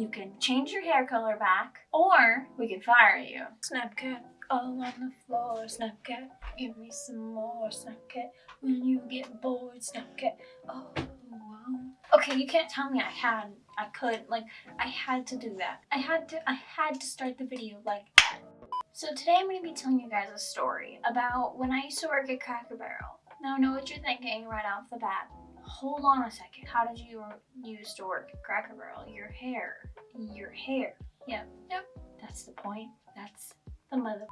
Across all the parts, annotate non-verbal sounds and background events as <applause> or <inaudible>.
you can change your hair color back, or we can fire you. Snapcat all on the floor, Snapcat. Give me some more, Snapcat. When you get bored, Snapcat. Oh, wow. Okay, you can't tell me I had, I could, like, I had to do that. I had to, I had to start the video like that. So today I'm going to be telling you guys a story about when I used to work at Cracker Barrel. Now I know what you're thinking right off the bat. Hold on a second. How did you used to work at Cracker Barrel? Your hair. Your hair. Yep. Yep. That's the point. That's the mother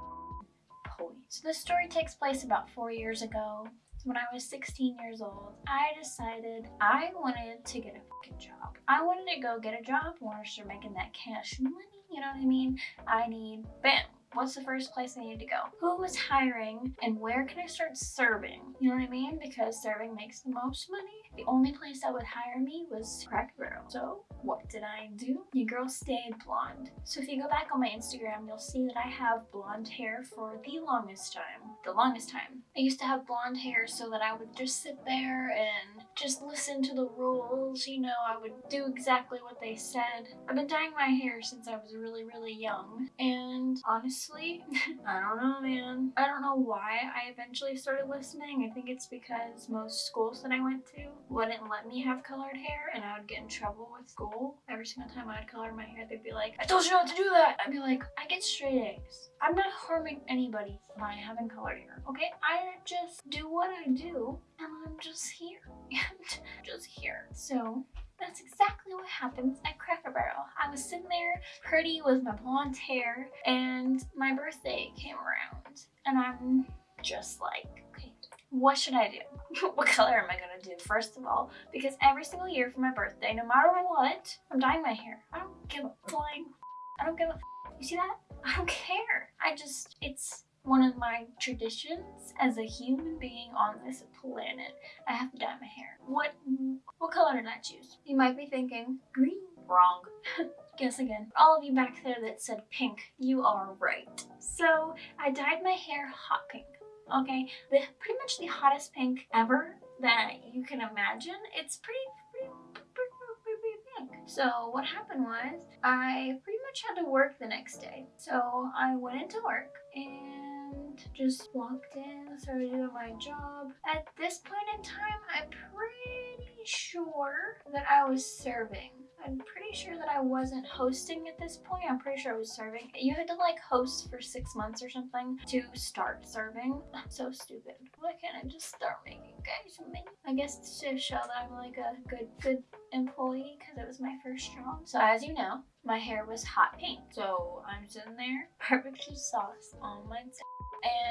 point. So this story takes place about four years ago. When I was 16 years old, I decided I wanted to get a fucking job. I wanted to go get a job. I wanted to start making that cash money. You know what I mean? I need, bam, What's the first place I need to go? Who is hiring and where can I start serving? You know what I mean? Because serving makes the most money. The only place that would hire me was Cracker Barrel. So what did I do? Your girl stayed blonde. So if you go back on my Instagram, you'll see that I have blonde hair for the longest time. The longest time. I used to have blonde hair so that I would just sit there and just listen to the rules. You know, I would do exactly what they said. I've been dyeing my hair since I was really, really young. And honestly, <laughs> I don't know, man. I don't know why I eventually started listening. I think it's because most schools that I went to wouldn't let me have colored hair and I would get in trouble with school. Every single time I'd color my hair, they'd be like, I told you not to do that. I'd be like, I get straight A's. I'm not harming anybody by having colored hair, okay? I just do what I do and I'm just here. <laughs> just here. So that's exactly what happens at Cracker Barrel. I was sitting there pretty with my blonde hair and my birthday came around and I'm just like, okay, what should I do? <laughs> what color am I gonna do first of all? Because every single year for my birthday, no matter what, I'm dyeing my hair. I don't give a flying, I don't give a, you see that? I don't care. I just, it's one of my traditions as a human being on this planet. I have to dye my hair. What, what color did I choose? You might be thinking, green. Wrong. <laughs> Guess again. All of you back there that said pink, you are right. So I dyed my hair hot pink. Okay, the pretty much the hottest pink ever that you can imagine. It's pretty, pretty, pretty, pretty pink. So what happened was I pretty much had to work the next day. So I went into work and just walked in, started doing my job. At this point in time, I'm pretty sure that I was serving. I'm pretty sure that I wasn't hosting at this point. I'm pretty sure I was serving. You had to like host for six months or something to start serving. I'm <laughs> so stupid. Why can't I just start making guys me? I guess to show that I'm like a good, good employee because it was my first job. So as you know, my hair was hot pink. So I'm sitting there, <laughs> barbecue sauce on my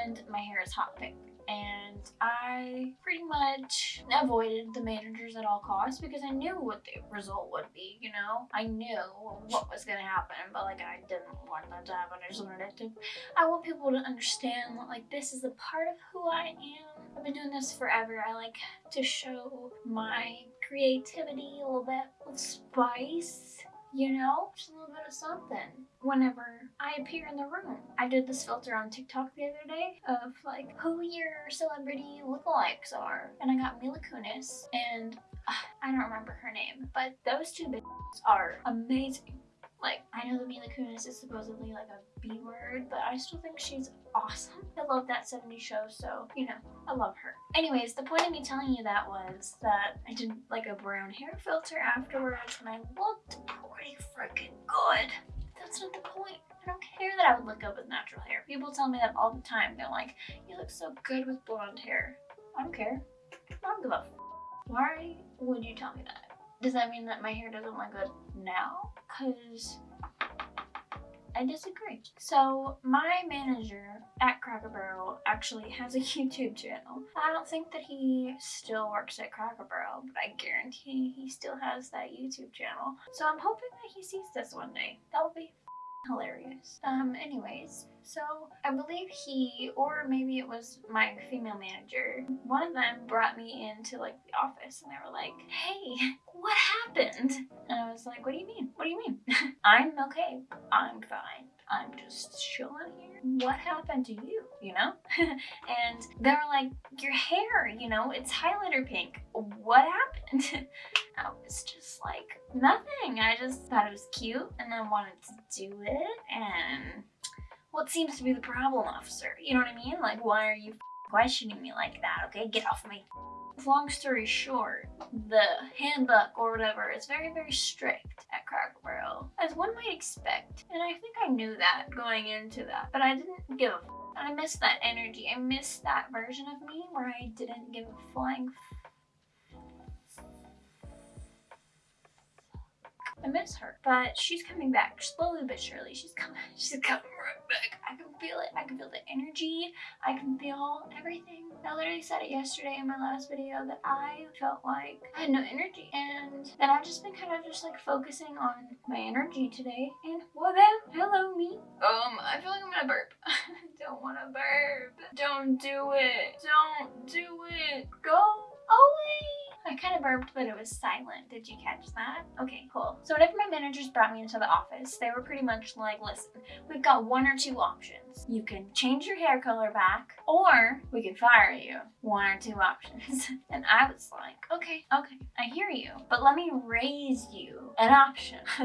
and my hair is hot pink and I pretty much avoided the managers at all costs because I knew what the result would be, you know? I knew what was gonna happen, but like I didn't want that to happen. I just wanted it to, I want people to understand that like this is a part of who I am. I've been doing this forever. I like to show my creativity, a little bit of spice you know, just a little bit of something whenever I appear in the room. I did this filter on TikTok the other day of like who your celebrity lookalikes are. And I got Mila Kunis and uh, I don't remember her name, but those two bitches are amazing. Like, I know that Mila Kunis is supposedly like a B word, but I still think she's awesome. I love that 70s show, so, you know, I love her. Anyways, the point of me telling you that was that I did like a brown hair filter afterwards and I looked pretty freaking good. That's not the point. I don't care that I would look good with natural hair. People tell me that all the time. They're like, you look so good with blonde hair. I don't care. I don't give a Why would you tell me that? Does that mean that my hair doesn't look good now? Because I disagree. So my manager at Cracker Barrel actually has a <laughs> YouTube channel. I don't think that he still works at Cracker Barrel, but I guarantee he still has that YouTube channel. So I'm hoping that he sees this one day. That would be hilarious. Um, anyways, so I believe he, or maybe it was my female manager, one of them brought me into like the office and they were like, hey, what happened? And I was like, what do you mean? What do you mean? <laughs> I'm okay. I'm fine. I'm just chilling here. What happened to you? you know? <laughs> and they were like, your hair, you know, it's highlighter pink. What happened? <laughs> I was just like, nothing. I just thought it was cute and I wanted to do it and what seems to be the problem, officer? You know what I mean? Like, why are you questioning me like that, okay? Get off me. Long story short, the handbook or whatever is very, very strict at Cracker Barrel, as one might expect. And I think I knew that going into that, but I didn't give I missed that energy. I missed that version of me where I didn't give a flying I miss her. But she's coming back slowly but surely. She's coming. <laughs> She's coming right back. I can feel it. I can feel the energy. I can feel everything. I literally said it yesterday in my last video that I felt like I had no energy. And then I've just been kind of just like focusing on my energy today. And well then, hello me. Um, I feel like I'm gonna burp. <laughs> Don't wanna burp. Don't do it. Don't do it. Go away. I kind of burped, but it was silent. Did you catch that? Okay, cool. So whenever my managers brought me into the office, they were pretty much like, listen, we've got one or two options. You can change your hair color back, or we can fire you. One or two options. <laughs> and I was like, okay, okay, I hear you, but let me raise you an option. <laughs>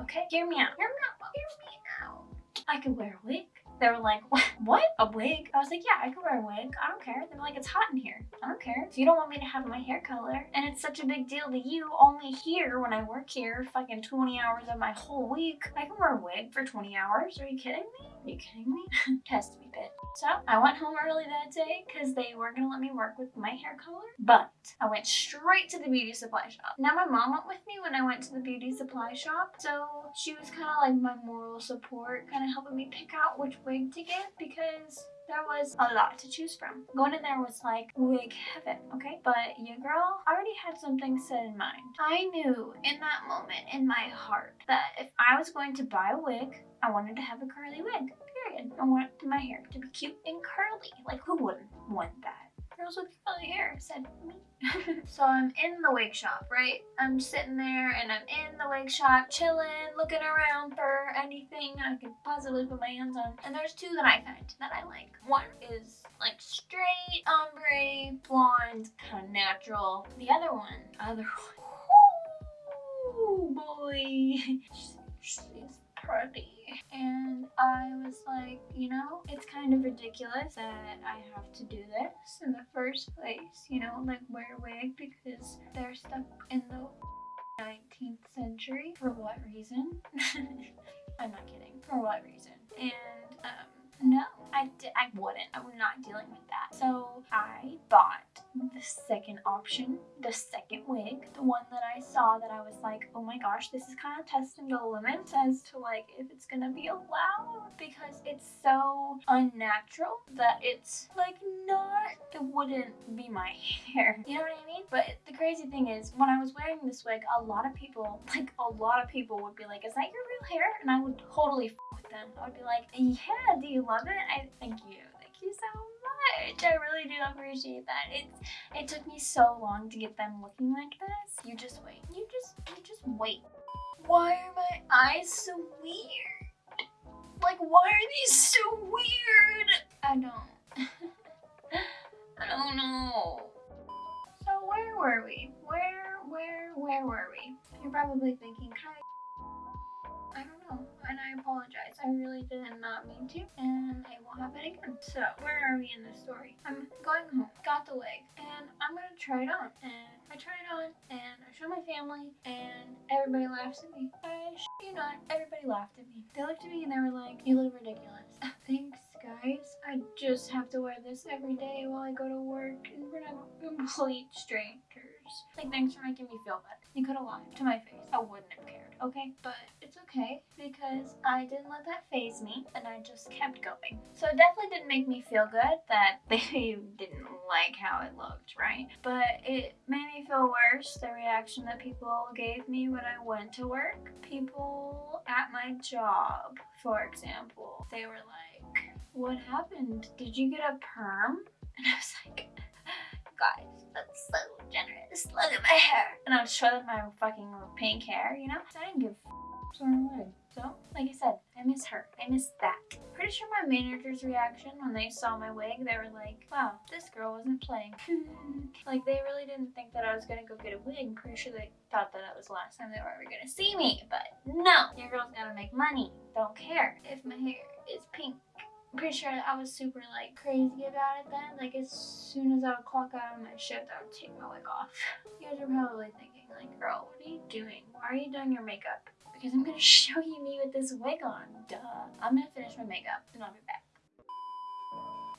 okay, hear me out. Hear me out. Hear me out. I could wear a wig. They were like, what? A wig? I was like, yeah, I can wear a wig. I don't care. They were like, it's hot in here. I don't care. So you don't want me to have my hair color. And it's such a big deal to you only here when I work here fucking 20 hours of my whole week. I can wear a wig for 20 hours. Are you kidding me? Are you kidding me? <laughs> Test me, bitch. So I went home early that day because they weren't gonna let me work with my hair color. But I went straight to the beauty supply shop. Now my mom went with me when I went to the beauty supply shop. So she was kind of like my moral support, kind of helping me pick out which wig to get because there was a lot to choose from. Going in there was like wig heaven, okay? But your girl already had something set in mind. I knew in that moment in my heart that if I was going to buy a wig, I wanted to have a curly wig, period. I want my hair to be cute and curly. Like who wouldn't want that? Girls with curly hair said me. <laughs> so I'm in the wig shop, right? I'm sitting there and I'm in the wig shop, chilling, looking around for anything I could possibly put my hands on. And there's two that I find that I like. One is like straight ombre, blonde, kind of natural. The other one, other <laughs> one, oh boy, <laughs> she's pretty and I was like, you know, it's kind of ridiculous that I have to do this in the first place, you know, like wear a wig because they're stuck in the 19th century. For what reason? <laughs> I'm not kidding. For what reason? And um, no, I, I wouldn't. I'm not dealing with that. So I bought the second option, the second wig, the one that I saw that I was like, oh my gosh, this is kind of testing the limits as to like if it's gonna be allowed because it's so unnatural that it's like not, it wouldn't be my <laughs> hair. You know what I mean? But the crazy thing is when I was wearing this wig, a lot of people, like a lot of people would be like, is that your real hair? And I would totally with them. I would be like, yeah, do you love it? I thank you. Thank you so much. I really do appreciate that. It's it took me so long to get them looking like this. You just wait. You just you just wait. Why are my eyes so weird? Like why are these so weird? I don't <laughs> I don't know. So where were we? Where where where were we? You're probably thinking, can I I don't and I apologize. I really did not mean to, and it won't happen again. So, where are we in this story? I'm going home, got the wig, and I'm gonna try it on. And I try it on, and I show my family, and everybody laughs at me. I you not, everybody laughed at me. They looked at me and they were like, you look ridiculous. <laughs> Thanks, guys. I just have to wear this every day while I go to work in front of complete strangers. Like, thanks for making me feel bad. You could have lied to my face. I wouldn't have cared okay? But it's okay because I didn't let that faze me and I just kept going. So it definitely didn't make me feel good that <laughs> they didn't like how it looked, right? But it made me feel worse, the reaction that people gave me when I went to work. People at my job, for example, they were like, what happened? Did you get a perm? <laughs> And I was like, guys, that's so generous. Look at my hair. And I would show them my fucking pink hair, you know? So I didn't give a So, like I said, I miss her. I miss that. Pretty sure my manager's reaction when they saw my wig, they were like, wow, this girl wasn't playing. <laughs> like they really didn't think that I was gonna go get a wig. I'm pretty sure they thought that that was the last time they were ever gonna see me. But no, your girl's gotta make money. Don't care if my hair is pink. I'm pretty sure I was super like crazy about it then. Like as soon as I would clock out of my shift, I would take my wig off. <laughs> You guys are probably thinking like, girl, what are you doing? Why are you doing your makeup? Because I'm gonna <laughs> show you me with this wig on, duh. I'm gonna finish my makeup and I'll be back.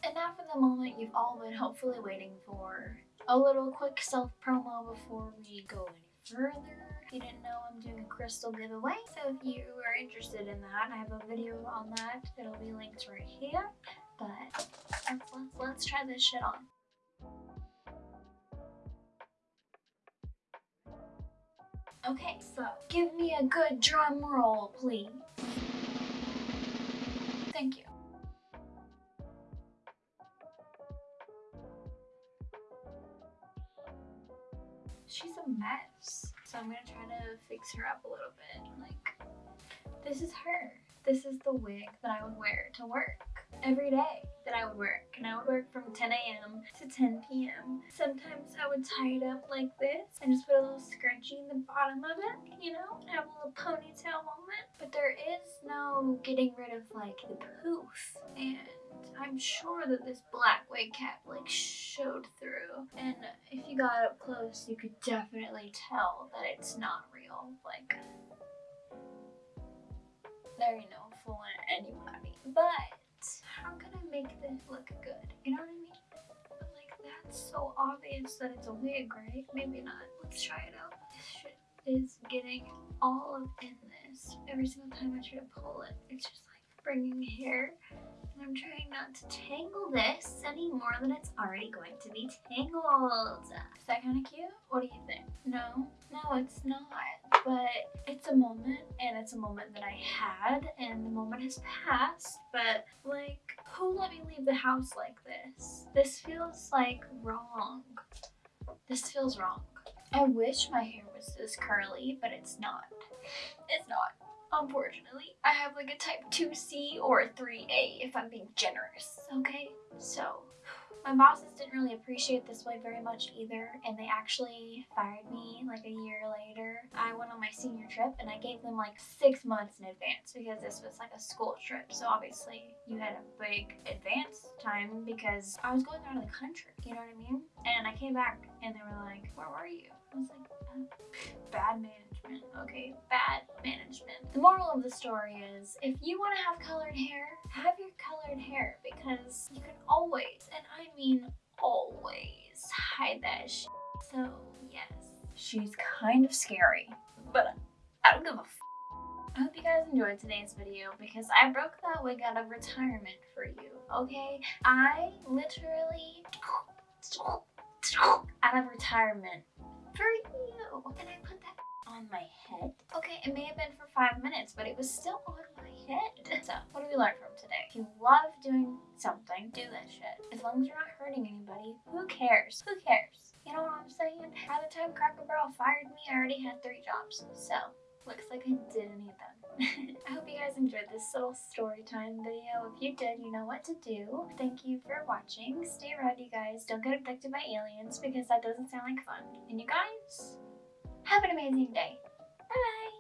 And now for the moment you've all been hopefully waiting for. A little quick self promo before we go any further. If you didn't know, I'm doing a crystal giveaway. So if you are interested in that, I have a video on that. It'll be linked right here. But let's, let's, let's try this shit on. Okay, so give me a good drum roll, please. Thank you. She's a mess. So I'm gonna try to fix her up a little bit. Like, this is her. This is the wig that I would wear to work every day that I would work. And I would work from 10 a.m. to 10 p.m. Sometimes I would tie it up like this and just put a little scrunchie in the bottom of it, you know, have a little ponytail moment. But there is no getting rid of like the poof. And I'm sure that this black wig cap like showed through. And if you got up close, you could definitely tell that it's not real. Like, there ain't no fooling anybody. But how can I make this look good? You know what I mean? But like that's so obvious that it's a wig, right? Maybe not. Let's try it out. This shit is getting all up in this. Every single time I try to pull it, it's just bringing hair. And I'm trying not to tangle this any more than it's already going to be tangled. Is that kind of cute? What do you think? No? No, it's not. But it's a moment, and it's a moment that I had, and the moment has passed. But, like, who let me leave the house like this? This feels, like, wrong. This feels wrong. I wish my hair was this curly, but it's not. It's not. Unfortunately, I have like a type 2C or a 3A if I'm being generous, okay? So, my bosses didn't really appreciate this way very much either, and they actually fired me like a year later. I went on my senior trip and I gave them like six months in advance because this was like a school trip. So obviously you had a big advance time because I was going out of the country, you know what I mean? And I came back and they were like, where were you? I was like, uh, bad management, okay? Bad management. The moral of the story is if you want to have colored hair, have your colored hair because you can always, and I mean always, hide that shit. So, yes, she's kind of scary, but I don't give a f I hope you guys enjoyed today's video because I broke that wig out of retirement for you, okay? I literally out of retirement for you. My head. Okay, it may have been for five minutes, but it was still on my head. <laughs> So, what do we learn from today? If you love doing something, do that shit. As long as you're not hurting anybody, who cares? Who cares? You know what I'm saying? By the time Cracker Barrel fired me, I already had three jobs. So, looks like I didn't need them. <laughs> I hope you guys enjoyed this little story time video. If you did, you know what to do. Thank you for watching. Stay you guys. Don't get abducted by aliens because that doesn't sound like fun. And you guys, have an amazing day. Bye-bye.